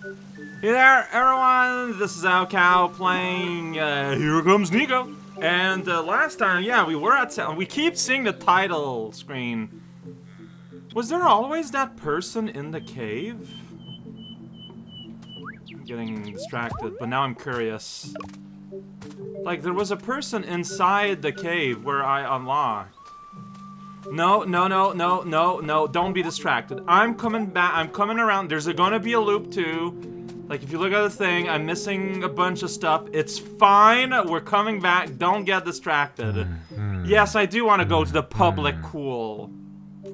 Hey there, everyone! This is raocow playing uh, Here Comes Niko. And uh, last time, yeah, we were at we keep seeing the title screen. Was there always that person in the cave? I'm getting distracted, but now I'm curious. Like, there was a person inside the cave where I unlocked. No, no, no, no, no, no, don't be distracted. I'm coming back, I'm coming around. There's a, gonna be a loop too. Like, if you look at the thing, I'm missing a bunch of stuff. It's fine, we're coming back, don't get distracted. Mm-hmm. Yes, I do want to go to the public pool.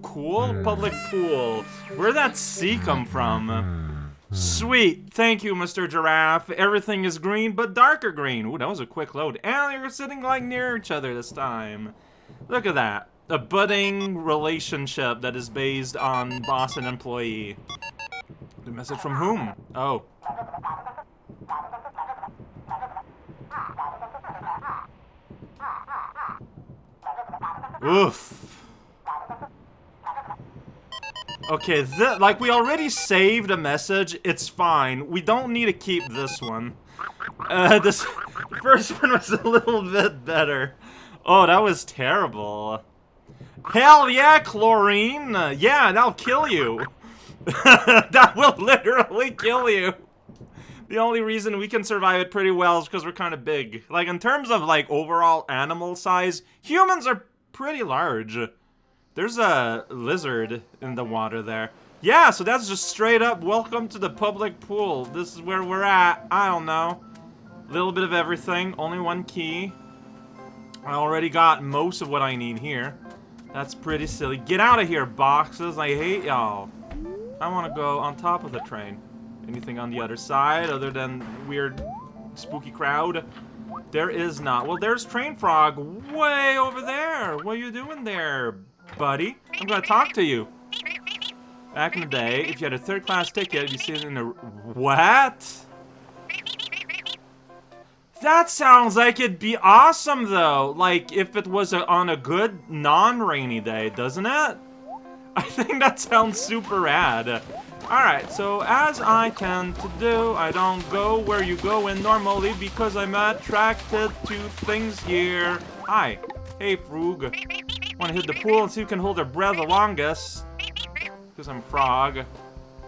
Cool? Mm. Public pool. Where'd that C come from? Mm-hmm. Sweet. Thank you, Mr. Giraffe. Everything is green, but darker green. Ooh, that was a quick load. And you're sitting, like, near each other this time. Look at that. A budding relationship that is based on boss and employee. The message from whom? Oh. Oof. Okay, th like we already saved a message, it's fine. We don't need to keep this one. Uh, this first one was a little bit better. Oh, that was terrible. Hell yeah, chlorine! Uh, yeah, that'll kill you. that will literally kill you. The only reason we can survive it pretty well is because we're kind of big. Like, in terms of, like, overall animal size, humans are pretty large. There's a lizard in the water there. Yeah, so that's just straight up welcome to the public pool. This is where we're at. I don't know. Little bit of everything. Only one key. I already got most of what I need here. That's pretty silly. Get out of here, boxes. I hate y'all. I want to go on top of the train. Anything on the other side other than weird, spooky crowd? There is not. Well, there's Train Frog way over there. What are you doing there, buddy? I'm gonna talk to you. Back in the day, if you had a third class ticket, you see it in the... What? That sounds like it'd be awesome, though. Like, if it was a, on a good, non-rainy day, doesn't it? I think that sounds super rad. Alright, so as I tend to do, I don't go where you go in normally because I'm attracted to things here. Hi. Hey, Frog. Wanna hit the pool and see who can hold their breath the longest? Because I'm frog.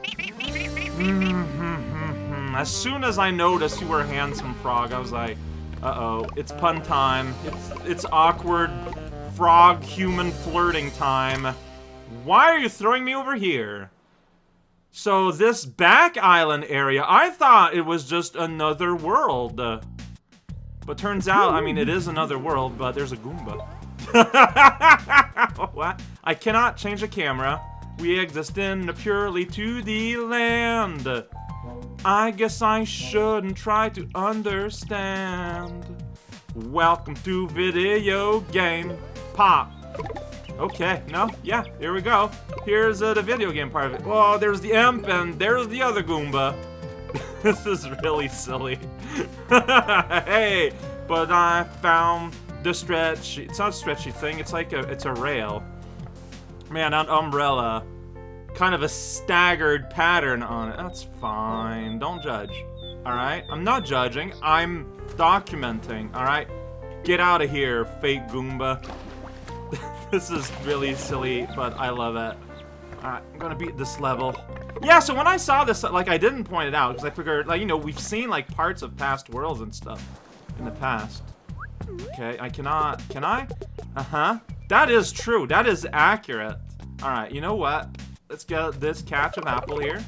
Mm-hmm. As soon as I noticed you were a handsome frog, I was like, uh-oh, it's pun time. It's, it's awkward frog-human flirting time. Why are you throwing me over here? So this back island area, I thought it was just another world. But turns out, I mean, it is another world, but there's a Goomba. what? I cannot change the camera. We exist in a purely 2D land. I guess I shouldn't try to understand. Welcome to video game pop. Okay, no, yeah, here we go. Here's uh, the video game part of it. Oh, there's the imp, and there's the other Goomba. this is really silly. hey, but I found the stretch. It's not a stretchy thing. It's like a, it's a rail. Man, that umbrella, kind of a staggered pattern on it. That's fine. Don't judge. All right, I'm not judging. I'm documenting. All right, get out of here, fake Goomba. this is really silly, but I love it. Alright, I'm gonna beat this level. Yeah, so when I saw this, like, I didn't point it out, because I figured, like, you know, we've seen, like, parts of past worlds and stuff in the past. Okay, I cannot... Can I? Uh-huh. That is true. That is accurate. Alright, you know what? Let's get this catch of apple here.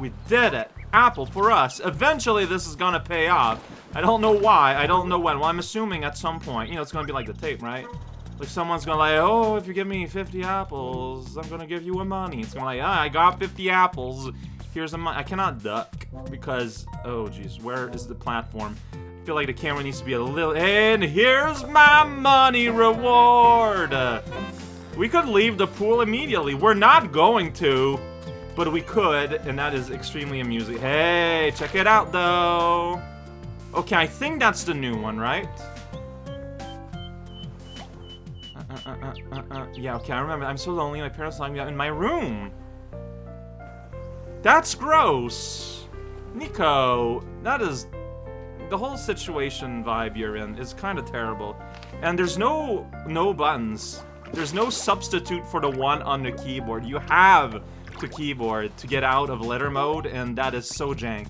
We did it. Apple for us. Eventually, this is gonna pay off. I don't know why. I don't know when. Well, I'm assuming at some point. You know, it's gonna be like the tape, right? Like someone's gonna like, oh, if you give me 50 apples, I'm gonna give you a money. It's gonna like, ah, I got 50 apples. Here's a money. I cannot duck because, oh jeez, where is the platform? I feel like the camera needs to be a little, and here's my money reward. We could leave the pool immediately. We're not going to, but we could, and that is extremely amusing. Hey, check it out though. Okay, I think that's the new one, right? uh, uh, uh, uh, yeah, okay, I remember. I'm so lonely. My parents locked me out in my room. That's gross. Niko, that is... The whole situation vibe you're in is kind of terrible. And there's no no buttons. There's no substitute for the one on the keyboard. You have to keyboard to get out of letter mode, and that is so jank.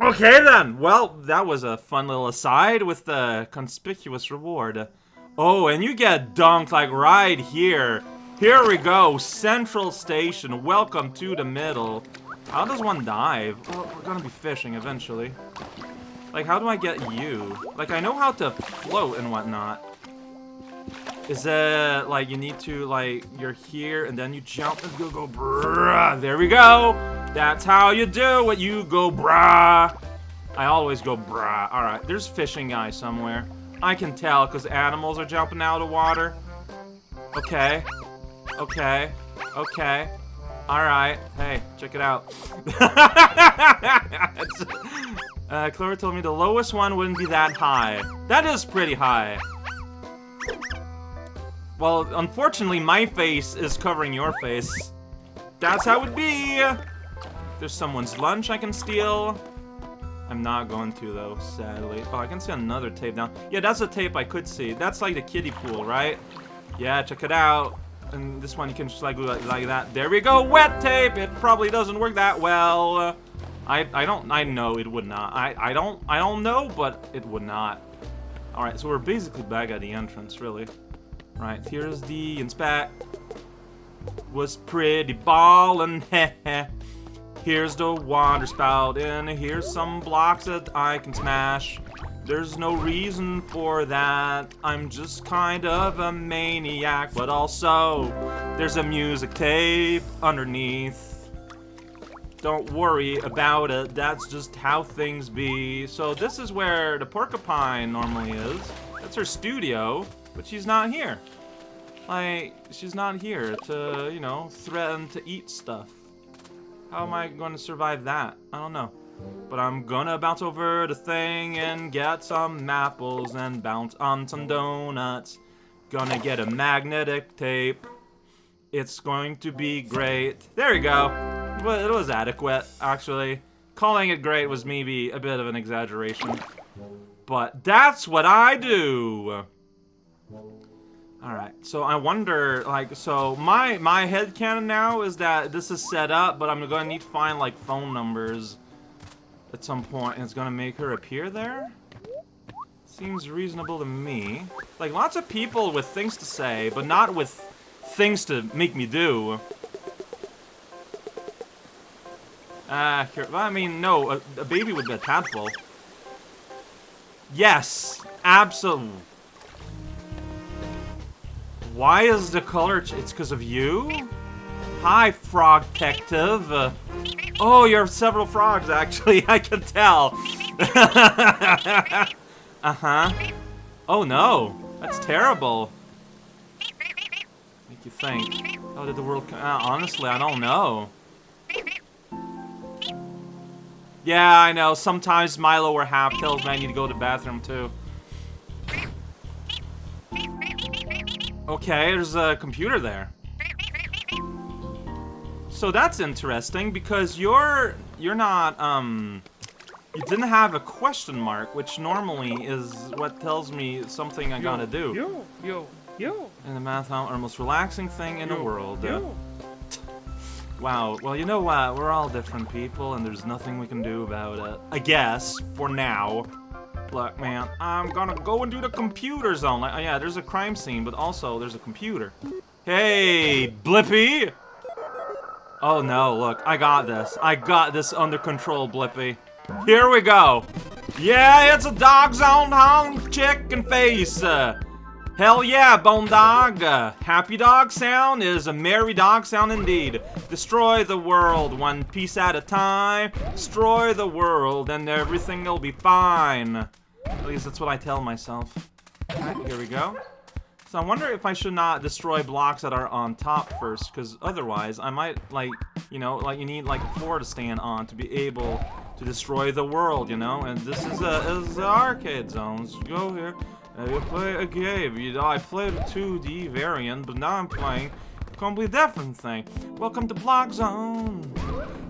Okay then, well, that was a fun little aside with the conspicuous reward. Oh, and you get dunked like right here. Here we go, Central Station, welcome to the middle. How does one dive? Well, we're gonna be fishing eventually. Like, how do I get you? Like, I know how to float and whatnot. Is it, like, you need to, like, you're here, and then you jump and go, go, brah. There we go. That's how you do it. You go, brah. I always go, brah. All right, there's fishing guy somewhere. I can tell, because animals are jumping out of water. Okay. Okay. Okay. Alright. Hey, check it out. uh, Clover told me the lowest one wouldn't be that high. That is pretty high. Well, unfortunately, my face is covering your face. That's how it be! There's someone's lunch I can steal. I'm not going to, though, sadly. Oh, I can see another tape down. Yeah, that's a tape I could see. That's like the kiddie pool, right? Yeah, check it out. And this one you can just like, like, like that. There we go, wet tape! It probably doesn't work that well. I, I don't, I know it would not. I, I don't, I don't know, but it would not. Alright, so we're basically back at the entrance, really. Right, here's the inspect. Was pretty ballin', heh Here's the water spout, and here's some blocks that I can smash. There's no reason for that. I'm just kind of a maniac, but also there's a music tape underneath. Don't worry about it. That's just how things be. So this is where the porcupine normally is. That's her studio, but she's not here. Like, she's not here to, you know, threaten to eat stuff. How am I going to survive that? I don't know. But I'm gonna bounce over the thing and get some apples and bounce on some donuts. Gonna get a magnetic tape. It's going to be great. There you go. Well, it was adequate, actually. Calling it great was maybe a bit of an exaggeration. But that's what I do! Alright, so I wonder, like, so my my head canon now is that this is set up, but I'm gonna need to find, like, phone numbers at some point, and it's gonna make her appear there? Seems reasonable to me. Like, lots of people with things to say, but not with things to make me do. Ah, I mean, no, a, a baby would be a tadpole. Yes, absolutely. Why is the color... it's because of you? Hi, Frog Detective. Uh, oh, you're several frogs, actually. I can tell. uh-huh. Oh, no. That's terrible. What Make you think. How did the world... Uh, honestly, I don't know. Yeah, I know. Sometimes Milo or Half tells me I need to go to the bathroom, too. Okay, there's a computer there. So that's interesting because you're you're not um you didn't have a question mark, which normally is what tells me something I yo, gotta do. Yo, yo, yo. And the math are most relaxing thing in yo, the world. Yo. wow. Well, you know what? We're all different people, and there's nothing we can do about it. I guess for now. Look, man, I'm gonna go and do the computer zone. Like, oh, yeah, there's a crime scene, but also there's a computer. Hey, Blippi! Oh no, look, I got this. I got this under control, Blippi. Here we go. Yeah, it's a dog zone home chicken face. Uh, hell yeah, bone dog. Uh, happy dog sound is a merry dog sound indeed. Destroy the world one piece at a time. Destroy the world and everything will be fine. At least that's what I tell myself. Alright, here we go. So I wonder if I should not destroy blocks that are on top first, because otherwise I might, like, you know, like you need, like, a floor to stand on to be able to destroy the world, you know? And this is a, is a arcade zones. Go here, and you play a game. You know, I played a 2D variant, but now I'm playing a completely different thing. Welcome to Block Zone.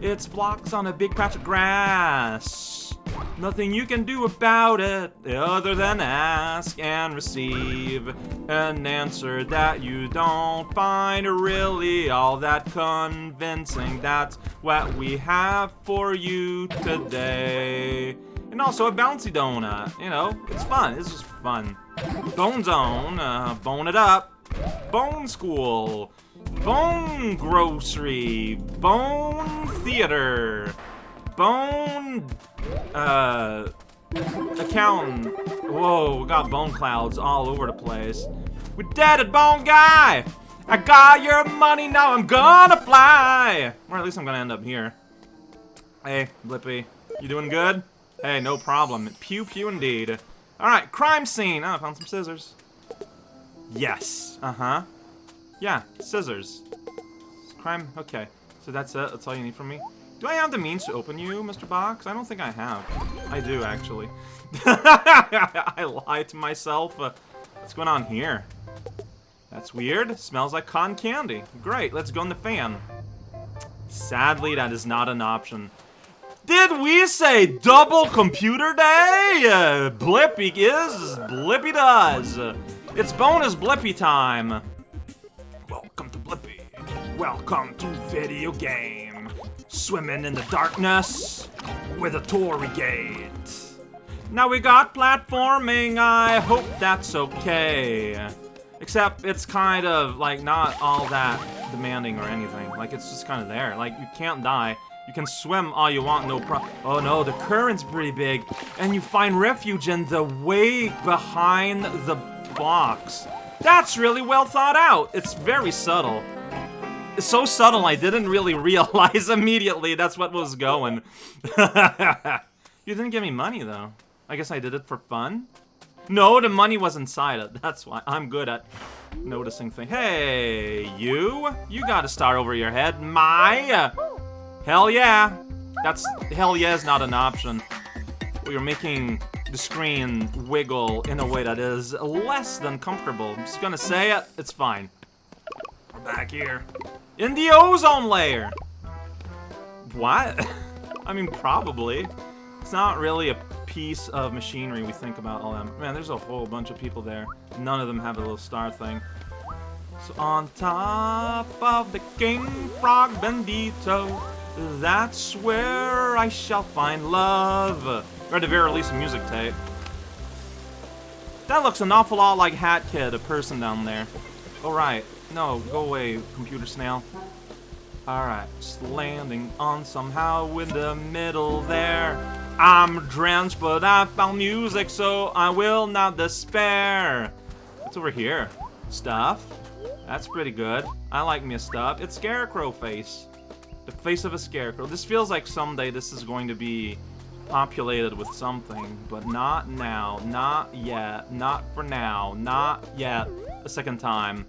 It's blocks on a big patch of grass. Nothing you can do about it other than ask and receive an answer that you don't find really all that convincing. That's what we have for you today. And also a bouncy donut. You know, it's fun. It's just fun. Bone Zone, uh, bone it up. Bone School. Bone Grocery. Bone Theater. Bone... Uh... Accountant. Whoa, we got bone clouds all over the place. We dead at Bone Guy! I got your money, now I'm gonna fly! Or at least I'm gonna end up here. Hey, Blippi. You doing good? Hey, no problem. Pew pew indeed. Alright, crime scene! Oh, I found some scissors. Yes. Uh-huh. Yeah, scissors. Crime, okay. So that's it? That's all you need from me? Do I have the means to open you, Mr. Box? I don't think I have. I do, actually. I lied to myself. Uh, what's going on here? That's weird. Smells like cotton candy. Great, let's go in the fan. Sadly, that is not an option. Did we say double computer day? Uh, Blippi is, Blippi does. It's bonus Blippi time. Welcome to Blippi. Welcome to video game. Swimming in the darkness with a torii gate. Now we got platforming, I hope that's okay. Except it's kind of, like, not all that demanding or anything. Like, it's just kind of there. Like, you can't die. You can swim all you want, no problem. Oh no, the current's pretty big. And you find refuge in the way behind the box. That's really well thought out. It's very subtle. It's so subtle I didn't really realize immediately that's what was going. you didn't give me money though. I guess I did it for fun? No, the money was inside it. That's why I'm good at noticing things. Hey, you? You got a star over your head. My! Hell yeah! That's... Hell yeah is not an option. We are making the screen wiggle in a way that is less than comfortable. I'm just gonna say it. It's fine. We're back here. In the ozone layer! What? I mean, probably. It's not really a piece of machinery we think about all them. Man, there's a whole bunch of people there. None of them have a little star thing. So on top of the King Frog Bendito, that's where I shall find love. Or at the very least, a music tape. That looks an awful lot like Hat Kid, a person down there. Alright. No, go away, computer snail. Alright, just landing on somehow in the middle there. I'm drenched, but I found music, so I will not despair. What's over here? Stuff? That's pretty good. I like me stuff. It's Scarecrow face. The face of a scarecrow. This feels like someday this is going to be populated with something, but not now, not yet, not for now, not yet, a second time.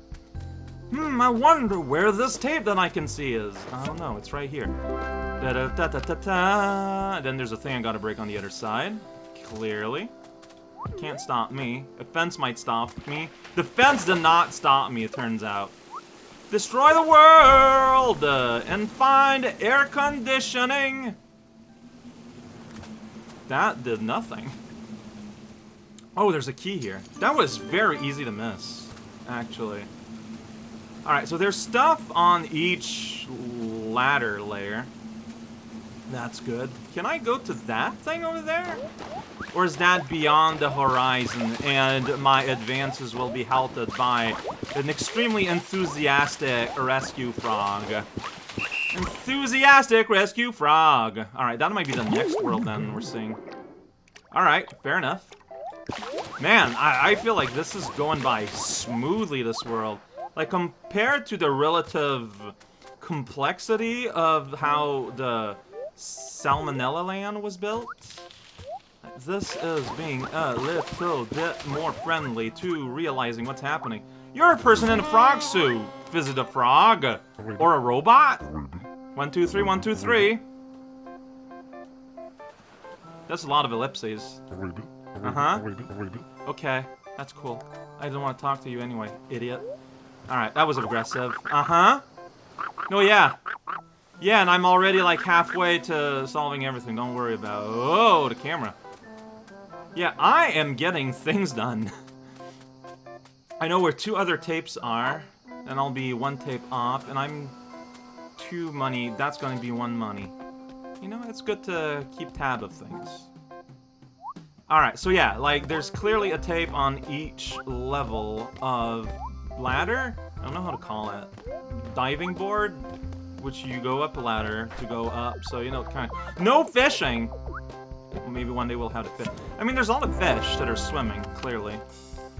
Hmm, I wonder where this tape that I can see is. I don't know, it's right here. Da da da da da da. Then there's a thing I gotta break on the other side. Clearly. Can't stop me. A fence might stop me. The fence did not stop me, it turns out. Destroy the world! Uh, and find air conditioning! That did nothing. Oh, there's a key here. That was very easy to miss, actually. Alright, so there's stuff on each ladder layer. That's good. Can I go to that thing over there? Or is that beyond the horizon and my advances will be halted by an extremely enthusiastic rescue frog? Enthusiastic rescue frog. Alright, that might be the next world then we're seeing. Alright, fair enough. Man, I, I feel like this is going by smoothly, this world. Like, compared to the relative complexity of how the Salmonella Land was built, this is being a little bit more friendly to realizing what's happening. You're a person in a frog suit. Visit a frog. Or a robot. One, two, three, one, two, three. That's a lot of ellipses. Uh-huh. Okay, that's cool. I didn't want to talk to you anyway, idiot. Alright, that was aggressive. Uh-huh. No, yeah. Yeah, and I'm already like halfway to solving everything. Don't worry about Oh, the camera. Yeah, I am getting things done. I know where two other tapes are, and I'll be one tape off, and I'm two money. That's going to be one money. You know, it's good to keep tab of things. Alright, so yeah, like, there's clearly a tape on each level of ladder? I don't know how to call it. Diving board? Which you go up a ladder to go up, so, you know, kind of... No fishing! Maybe one day we'll have to fish. I mean, there's all the fish that are swimming, clearly.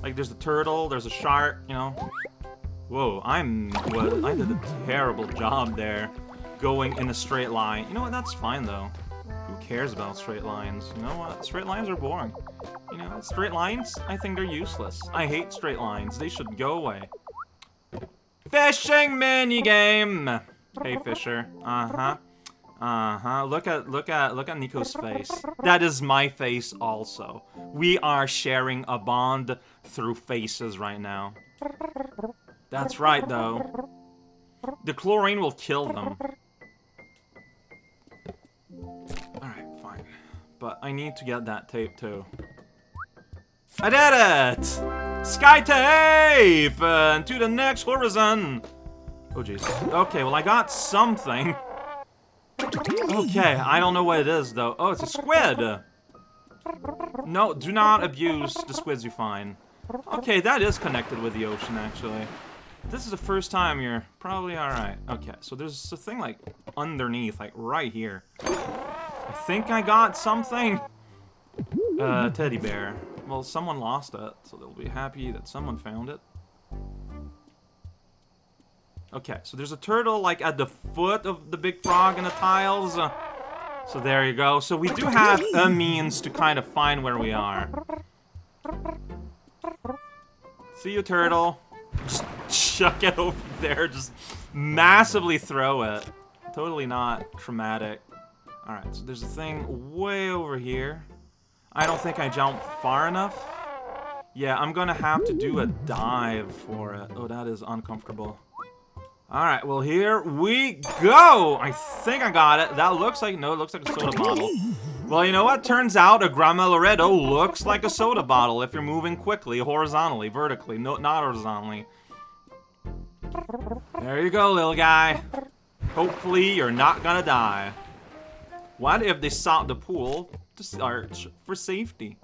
Like, there's a turtle, there's a shark, you know? Whoa, I'm... What, I did a terrible job there. Going in a straight line. You know what, that's fine, though Who cares about straight lines? You know what? Straight lines are boring. You know, straight lines, I think they're useless. I hate straight lines. They should go away. Fishing minigame! Hey, Fisher. Uh-huh. Uh-huh. Look at look at look at Niko's face. That is my face also. We are sharing a bond through faces right now. That's right though. The chlorine will kill them. Alright, fine. But I need to get that tape too. I did it! Sky tape! And to the next horizon! Oh jeez. Okay, well I got something. Okay, I don't know what it is though. Oh, it's a squid! No, do not abuse the squids you find. Okay, that is connected with the ocean actually. This is the first time you're probably alright. Okay, so there's a thing like underneath, like right here. I think I got something. Uh, teddy bear. Well, someone lost it, so they'll be happy that someone found it. Okay, so there's a turtle, like, at the foot of the big frog in the tiles. Uh, so there you go. So we do have a means to kind of find where we are. See you, turtle. Just chuck it over there. Just massively throw it. Totally not traumatic. Alright, so there's a thing way over here. I don't think I jumped far enough. Yeah, I'm gonna have to do a dive for it. Oh, that is uncomfortable. Alright, well here we go! I think I got it. That looks like, no, it looks like a soda bottle. Well, you know what? Turns out a Grandma Loretto looks like a soda bottle if you're moving quickly, horizontally, vertically, no, not horizontally. There you go, little guy. Hopefully you're not gonna die. What if they sought the pool to search for safety?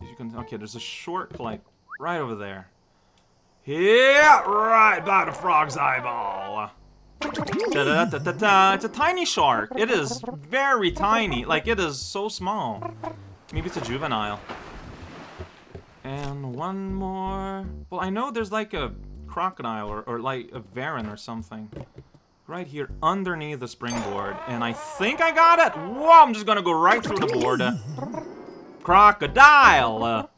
You can, okay, there's a short like right over there. Yeah, right by the frog's eyeball. Da -da -da It's a tiny shark. It is very tiny. Like, it is so small. Maybe it's a juvenile. And one more... Well, I know there's like a crocodile or, or like a varan or something right here underneath the springboard. And I think I got it. Whoa, I'm just gonna go right through the board. Crocodile.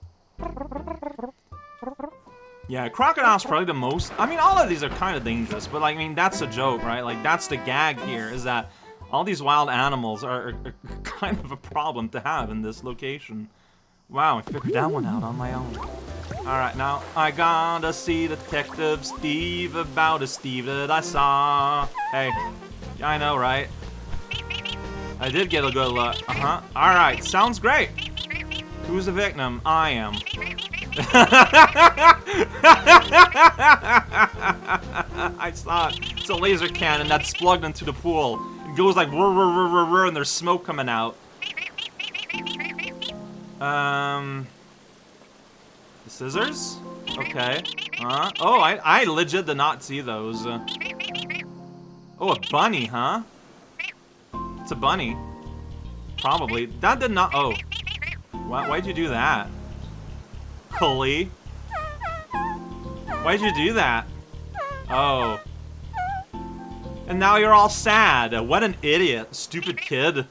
Yeah, crocodile's probably the most... I mean, all of these are kind of dangerous, but, like, I mean, that's a joke, right? Like, that's the gag here, is that all these wild animals are, are kind of a problem to have in this location. Wow, I figured that one out on my own. Alright, now I gotta see Detective Steve about a Steve that I saw. Hey, I know, right? I did get a good look. Uh-huh. Alright, sounds great. Who's the victim? I am. I saw it. It's a laser cannon that's plugged into the pool. It goes like rrr, rrr, rrr, rrr, and there's smoke coming out. Um... The scissors? Okay. Huh? Oh, I, I legit did not see those. Oh, a bunny, huh? It's a bunny. Probably. That did not... Oh. Why, why'd you do that? Cully? Why'd you do that? Oh. And now you're all sad. What an idiot. Stupid kid.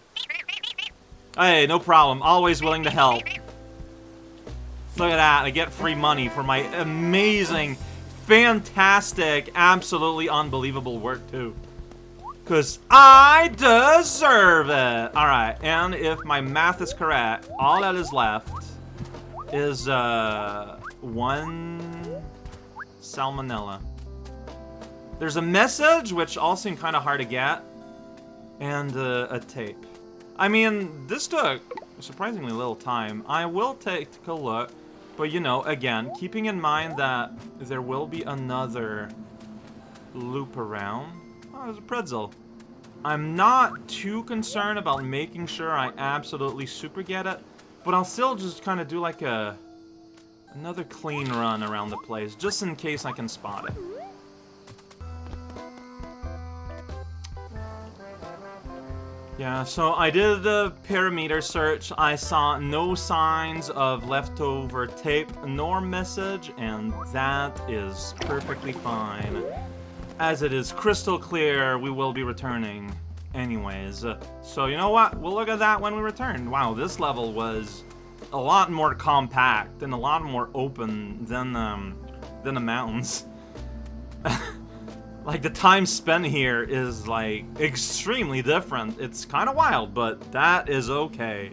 Hey, no problem. Always willing to help. Look at that. I get free money for my amazing, fantastic, absolutely unbelievable work, too. Because I deserve it. Alright, and if my math is correct, all that is left is, uh, one salmonella. There's a message, which all seem kind of hard to get. and uh, a tape. I mean, this took surprisingly little time. I will take a look, but you know, again, keeping in mind that there will be another loop around. Oh, there's a pretzel. I'm not too concerned about making sure I absolutely super get it, but I'll still just kind of do like a another clean run around the place, just in case I can spot it. Yeah, so I did the parameter search. I saw no signs of leftover tape nor message, and that is perfectly fine. As it is crystal clear, we will be returning anyways. So you know what? We'll look at that when we return. Wow, this level was a lot more compact and a lot more open than um, than the mountains. like the time spent here is like extremely different. It's kind of wild, but that is okay.